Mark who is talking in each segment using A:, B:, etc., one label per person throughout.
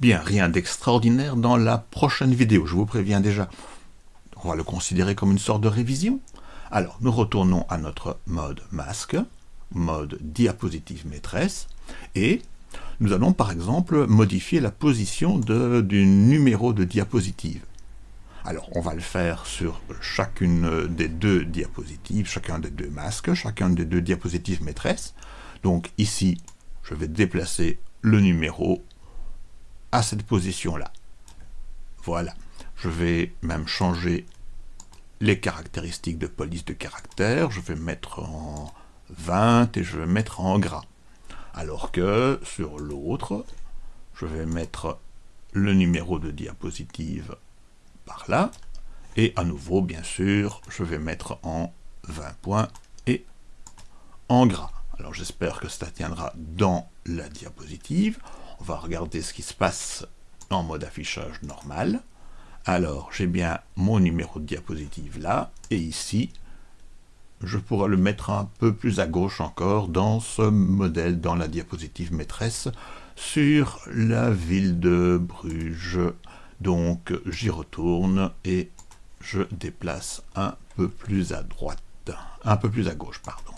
A: Bien, rien d'extraordinaire dans la prochaine vidéo, je vous préviens déjà. On va le considérer comme une sorte de révision. Alors, nous retournons à notre mode masque, mode diapositive maîtresse, et nous allons par exemple modifier la position du numéro de diapositive. Alors, on va le faire sur chacune des deux diapositives, chacun des deux masques, chacun des deux diapositives maîtresses. Donc ici, je vais déplacer le numéro cette position-là. Voilà. Je vais même changer les caractéristiques de police de caractère. Je vais mettre en 20 et je vais mettre en gras. Alors que sur l'autre, je vais mettre le numéro de diapositive par là. Et à nouveau, bien sûr, je vais mettre en 20 points et en gras. Alors j'espère que ça tiendra dans la diapositive. On va regarder ce qui se passe en mode affichage normal. Alors, j'ai bien mon numéro de diapositive là, et ici, je pourrais le mettre un peu plus à gauche encore dans ce modèle, dans la diapositive maîtresse, sur la ville de Bruges. Donc, j'y retourne et je déplace un peu plus à droite, un peu plus à gauche, pardon.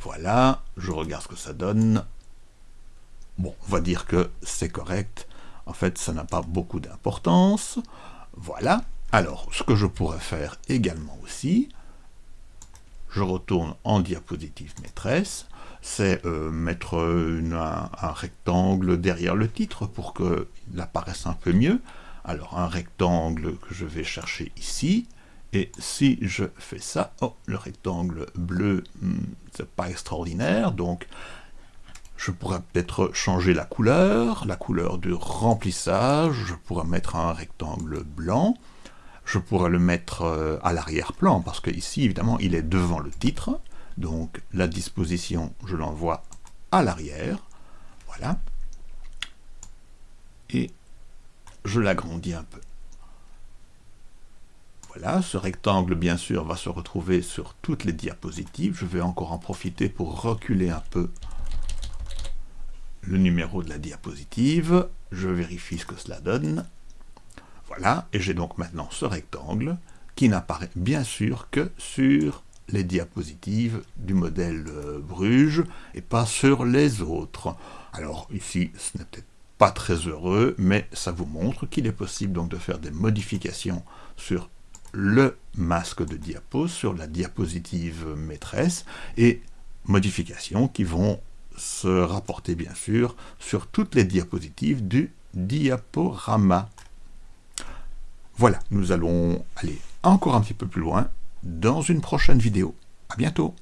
A: Voilà, je regarde ce que ça donne. Bon, on va dire que c'est correct. En fait, ça n'a pas beaucoup d'importance. Voilà. Alors, ce que je pourrais faire également aussi, je retourne en diapositive maîtresse, c'est euh, mettre un, rectangle derrière le titre pour qu'il apparaisse un peu mieux. Alors, un rectangle que je vais chercher ici, et si je fais ça, oh, le rectangle bleu, hmm, c'est pas extraordinaire, donc je pourrais peut-être changer la couleur, la couleur du remplissage, je pourrais mettre un rectangle blanc, je pourrais le mettre euh, à l'arrière-plan, parce que ici, évidemment, il est devant le titre, donc la disposition, je l'envoie à l'arrière, voilà, et je l'agrandis un peu. Voilà, ce rectangle, bien sûr, va se retrouver sur toutes les diapositives. Je vais encore en profiter pour reculer un peu le numéro de la diapositive, je vérifie ce que cela donne. Voilà, et j'ai donc maintenant ce rectangle qui n'apparaît bien sûr que sur les diapositives du modèle euh, Bruges et pas sur les autres. Alors ici, ce n'est peut-être pas très heureux, mais ça vous montre qu'il est possible donc de faire des modifications sur le masque de diapo, sur la diapositive maîtresse, et modifications qui vont se rapporter bien sûr sur toutes les diapositives du diaporama. Voilà, nous allons aller encore un petit peu plus loin dans une prochaine vidéo. À bientôt